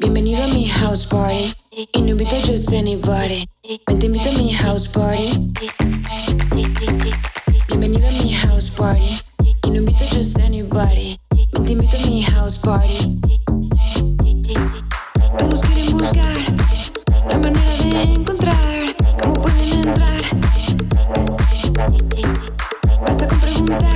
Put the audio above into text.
Bienvenido a mi house party y no invito a just anybody. Ven te invito a mi house party. Bienvenido a mi house party y no invito a just anybody. Ven te invito a mi house party. Todos quieren buscar la manera de encontrar. Yeah.